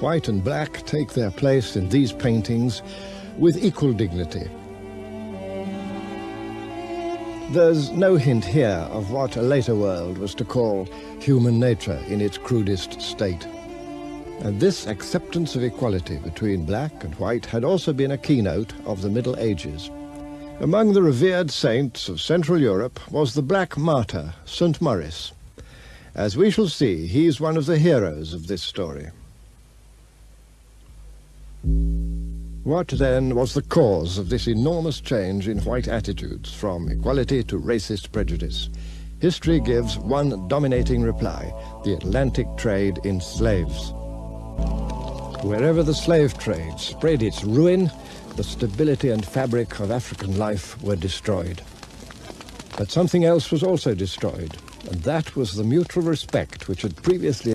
white and black take their place in these paintings with equal dignity. There's no hint here of what a later world was to call human nature in its crudest state. And this acceptance of equality between black and white had also been a keynote of the Middle Ages. Among the revered saints of Central Europe was the black martyr, St. Maurice. As we shall see, he's one of the heroes of this story. What then was the cause of this enormous change in white attitudes from equality to racist prejudice? History gives one dominating reply, the Atlantic trade in slaves. Wherever the slave trade spread its ruin, the stability and fabric of African life were destroyed. But something else was also destroyed, and that was the mutual respect which had previously